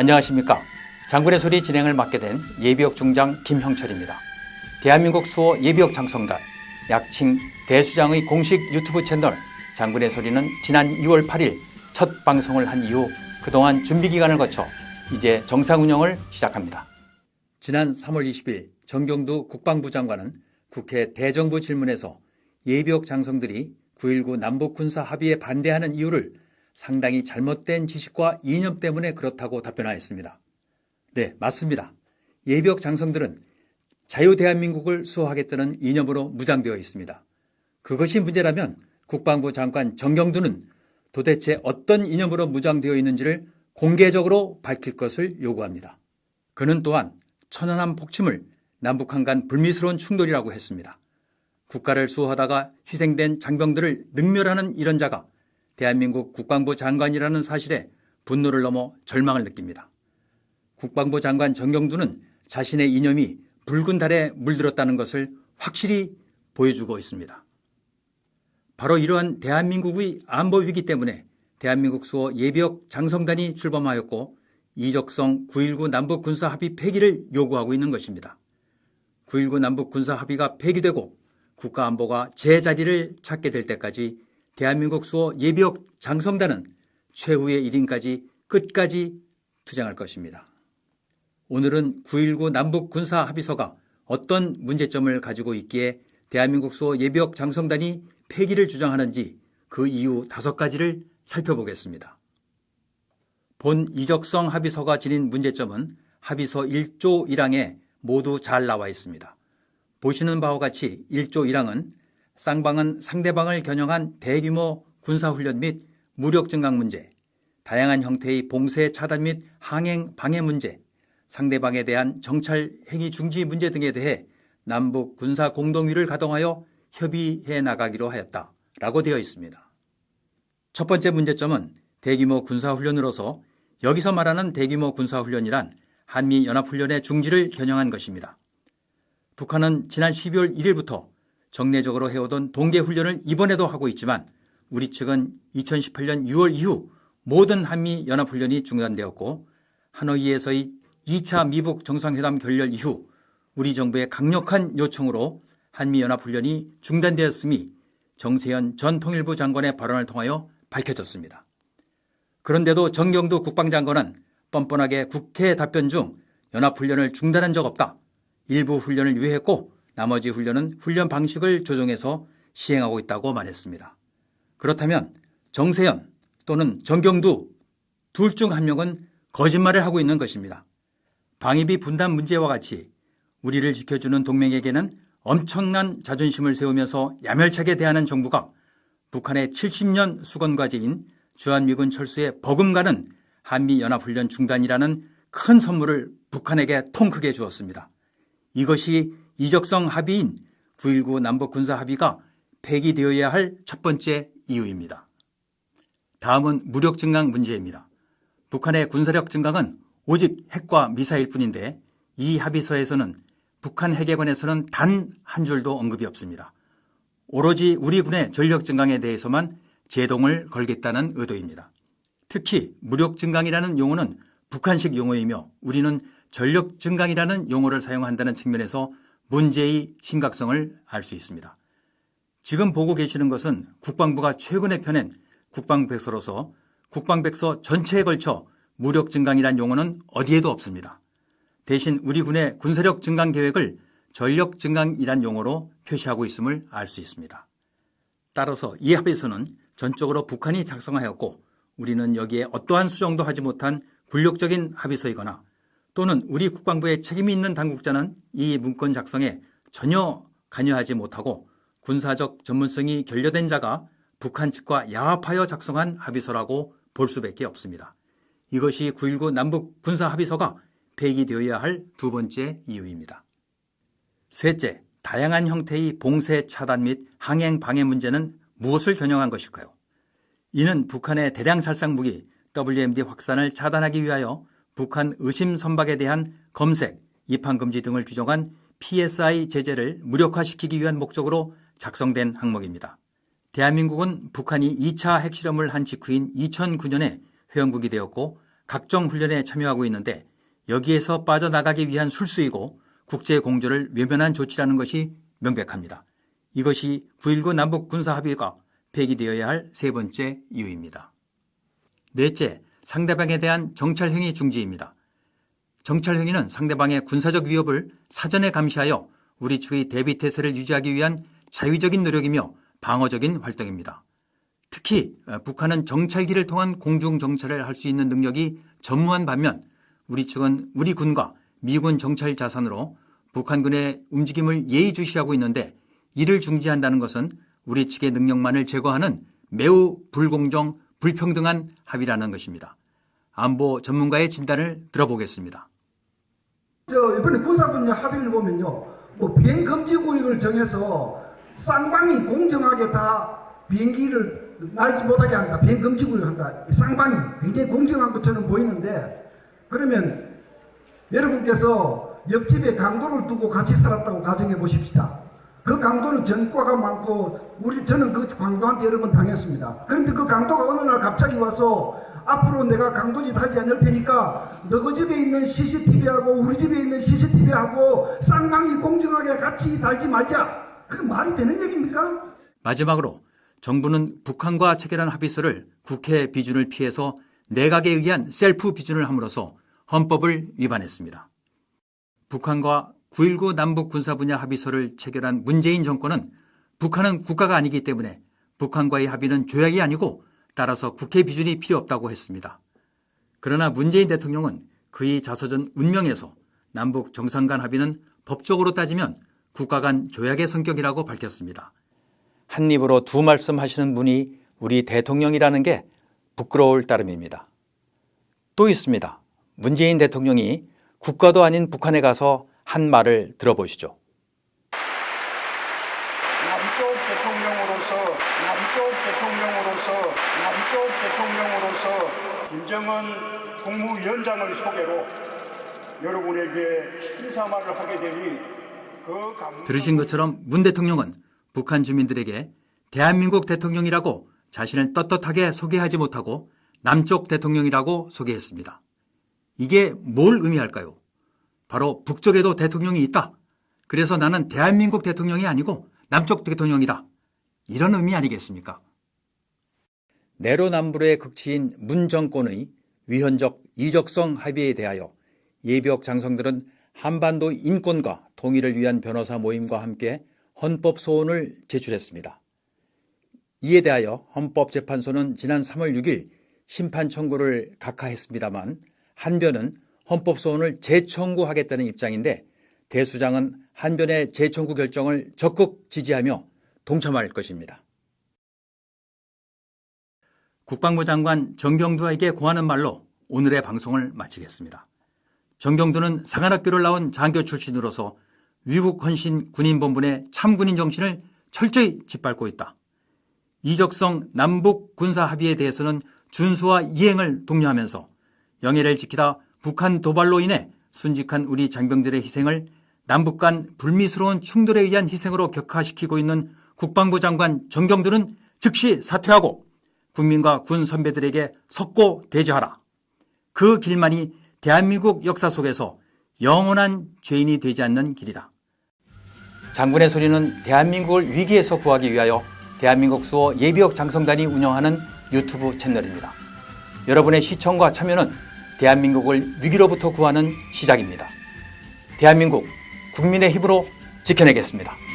안녕하십니까. 장군의 소리 진행을 맡게 된 예비역 중장 김형철입니다. 대한민국 수호 예비역 장성단, 약칭 대수장의 공식 유튜브 채널 장군의 소리는 지난 2월 8일 첫 방송을 한 이후 그동안 준비 기간을 거쳐 이제 정상 운영을 시작합니다. 지난 3월 20일 정경두 국방부 장관은 국회 대정부 질문에서 예비역 장성들이 9.19 남북군사 합의에 반대하는 이유를 상당히 잘못된 지식과 이념 때문에 그렇다고 답변하였습니다. 네, 맞습니다. 예비역 장성들은 자유대한민국을 수호하겠다는 이념으로 무장되어 있습니다. 그것이 문제라면 국방부 장관 정경두는 도대체 어떤 이념으로 무장되어 있는지를 공개적으로 밝힐 것을 요구합니다. 그는 또한 천안함 폭침을 남북한 간 불미스러운 충돌이라고 했습니다. 국가를 수호하다가 희생된 장병들을 능멸하는 이런 자가 대한민국 국방부 장관이라는 사실에 분노를 넘어 절망을 느낍니다. 국방부 장관 정경두는 자신의 이념이 붉은 달에 물들었다는 것을 확실히 보여주고 있습니다. 바로 이러한 대한민국의 안보 위기 때문에 대한민국 수호 예비역 장성단이 출범하였고 이적성 9.19 남북 군사 합의 폐기를 요구하고 있는 것입니다. 9.19 남북 군사 합의가 폐기되고 국가안보가 제자리를 찾게 될 때까지 대한민국 수호 예비역 장성단은 최후의 1인까지 끝까지 투쟁할 것입니다. 오늘은 9.19 남북 군사 합의서가 어떤 문제점을 가지고 있기에 대한민국 수호 예비역 장성단이 폐기를 주장하는지 그 이유 다섯 가지를 살펴보겠습니다. 본 이적성 합의서가 지닌 문제점은 합의서 1조 1항에 모두 잘 나와 있습니다. 보시는 바와 같이 1조 1항은 쌍방은 상대방을 겨냥한 대규모 군사훈련 및 무력 증강 문제, 다양한 형태의 봉쇄 차단 및 항행 방해 문제, 상대방에 대한 정찰 행위 중지 문제 등에 대해 남북 군사 공동위를 가동하여 협의해 나가기로 하였다 라고 되어 있습니다. 첫 번째 문제점은 대규모 군사훈련으로서 여기서 말하는 대규모 군사훈련이란 한미연합훈련의 중지를 겨냥한 것입니다. 북한은 지난 12월 1일부터 정례적으로 해오던 동계훈련을 이번에도 하고 있지만 우리 측은 2018년 6월 이후 모든 한미 연합훈련이 중단되었고 하노이에서의 2차 미북 정상회담 결렬 이후 우리 정부의 강력한 요청으로 한미연합훈련이 중단되었음이 정세현 전 통일부 장관의 발언을 통하여 밝혀졌습니다. 그런데도 정경두 국방장관은 뻔뻔하게 국회 답변 중 연합훈련을 중단한 적 없다. 일부 훈련을 유예했고 나머지 훈련은 훈련 방식을 조정해서 시행하고 있다고 말했습니다. 그렇다면 정세현 또는 정경두 둘 중 한 명은 거짓말을 하고 있는 것입니다. 방위비 분담 문제와 같이 우리를 지켜주는 동맹에게는 엄청난 자존심을 세우면서 야멸차게 대하는 정부가 북한의 70년 수건과제인 주한미군 철수에 버금가는 한미연합훈련 중단이라는 큰 선물을 북한에게 통 크게 주었습니다. 이것이 이적성 합의인 9.19 남북 군사 합의가 폐기 되어야 할 첫 번째 이유입니다. 다음은 무력 증강 문제입니다. 북한의 군사력 증강은 오직 핵과 미사일 뿐인데 이 합의서에서는 북한 핵에 관해서는 단 한 줄도 언급이 없습니다. 오로지 우리 군의 전력 증강에 대해서만 제동을 걸겠다는 의도입니다. 특히 무력 증강이라는 용어는 북한식 용어이며 우리는 전력 증강이라는 용어를 사용한다는 측면에서 문제의 심각성을 알 수 있습니다. 지금 보고 계시는 것은 국방부가 최근에 펴낸 국방백서로서 국방백서 전체에 걸쳐 무력 증강이란 용어는 어디에도 없습니다. 대신 우리 군의 군사력 증강 계획을 전력 증강이란 용어로 표시하고 있음을 알 수 있습니다. 따라서 이 합에서는 전적으로 북한이 작성하였고 우리는 여기에 어떠한 수정도 하지 못한 굴욕적인 합의서이거나 또는 우리 국방부에 책임이 있는 당국자는 이 문건 작성에 전혀 관여하지 못하고 군사적 전문성이 결여된 자가 북한 측과 야합하여 작성한 합의서라고 볼 수밖에 없습니다. 이것이 9.19 남북 군사 합의서가 폐기되어야 할 두 번째 이유입니다. 셋째, 다양한 형태의 봉쇄 차단 및 항행 방해 문제는 무엇을 겨냥한 것일까요? 이는 북한의 대량 살상 무기 WMD 확산을 차단하기 위하여 북한 의심 선박에 대한 검색, 입항 금지 등을 규정한 PSI 제재를 무력화시키기 위한 목적으로 작성된 항목입니다. 대한민국은 북한이 2차 핵실험을 한 직후인 2009년에 회원국이 되었고 각종 훈련에 참여하고 있는데 여기에서 빠져나가기 위한 술수이고 국제 공조를 외면한 조치라는 것이 명백합니다. 이것이 9.19 남북 군사 합의가 폐기되어야 할 세 번째 이유입니다. 넷째, 상대방에 대한 정찰 행위 중지입니다. 정찰 행위는 상대방의 군사적 위협을 사전에 감시하여 우리 측의 대비 태세를 유지하기 위한 자위적인 노력이며 방어적인 활동입니다. 특히 어, 북한은 정찰기를 통한 공중 정찰을 할 수 있는 능력이 전무한 반면 우리 측은 우리 군과 미군 정찰 자산으로 북한군의 움직임을 예의주시하고 있는데 이를 중지한다는 것은 우리 측의 능력만을 제거하는 매우 불공정, 불평등한 합의라는 것입니다. 안보 전문가의 진단을 들어보겠습니다. 저 이번에 군사분야 합의를 보면요, 뭐 비행 금지 구역을 정해서 쌍방이 공정하게 다 비행기를 날지 못하게 한다. 비행 금지 구역을 한다. 쌍방이 굉장히 공정한 것처럼 보이는데 그러면 여러분께서 옆집에 강도를 두고 같이 살았다고 가정해 보십시다. 그 강도는 전과가 많고 우리 저는 그 강도한테 여러 번 당했습니다. 그런데 그 강도가 어느 날 갑자기 와서 앞으로 내가 강도짓 하지 않을 테니까 너희 집에 있는 CCTV하고 우리 집에 있는 CCTV하고 쌍방이 공정하게 같이 달지 말자. 그 말이 되는 얘기입니까? 마지막으로 정부는 북한과 체결한 합의서를 국회 비준을 피해서 내각에 의한 셀프 비준을 함으로써 헌법을 위반했습니다. 북한과 9.19 남북 군사 분야 합의서를 체결한 문재인 정권은 북한은 국가가 아니기 때문에 북한과의 합의는 조약이 아니고 따라서 국회 비준이 필요 없다고 했습니다. 그러나 문재인 대통령은 그의 자서전 운명에서 남북 정상 간 합의는 법적으로 따지면 국가 간 조약의 성격이라고 밝혔습니다. 한 입으로 두 말씀 하시는 분이 우리 대통령이라는 게 부끄러울 따름입니다. 또 있습니다. 문재인 대통령이 국가도 아닌 북한에 가서 한 말을 들어보시죠. 남쪽 대통령으로서 남쪽 대통령으로서 남쪽 대통령으로서 김정은 국무위원장의 소개로 여러분에게 인사말을 하게 되니 그 감... 들으신 것처럼 문 대통령은 북한 주민들에게 대한민국 대통령이라고 자신을 떳떳하게 소개하지 못하고 남쪽 대통령이라고 소개했습니다. 이게 뭘 의미할까요? 바로 북쪽에도 대통령이 있다. 그래서 나는 대한민국 대통령이 아니고 남쪽 대통령이다. 이런 의미 아니겠습니까? 내로남불의 극치인 문 정권의 위헌적 이적성 합의에 대하여 예비역 장성들은 한반도 인권과 통일을 위한 변호사 모임과 함께 헌법 소원을 제출했습니다. 이에 대하여 헌법재판소는 지난 3월 6일 심판 청구를 각하했습니다만 한변은 헌법 소원을 재청구하겠다는 입장인데 대수장은 한변의 재청구 결정을 적극 지지하며 동참할 것입니다. 국방부 장관 정경두에게 고하는 말로 오늘의 방송을 마치겠습니다. 정경두는 상한학교를 나온 장교 출신으로서 위국 헌신 군인본분의 참군인 정신을 철저히 짓밟고 있다. 이적성 남북 군사 합의에 대해서는 준수와 이행을 독려하면서 영예를 지키다 북한 도발로 인해 순직한 우리 장병들의 희생을 남북 간 불미스러운 충돌에 의한 희생으로 격화시키고 있는 국방부 장관 정경두는 즉시 사퇴하고 국민과 군 선배들에게 석고 대지하라. 그 길만이 대한민국 역사 속에서 영원한 죄인이 되지 않는 길이다. 장군의 소리는 대한민국을 위기에서 구하기 위하여 대한민국 수호 예비역 장성단이 운영하는 유튜브 채널입니다. 여러분의 시청과 참여는 대한민국을 위기로부터 구하는 시작입니다. 대한민국 국민의 힘으로 지켜내겠습니다.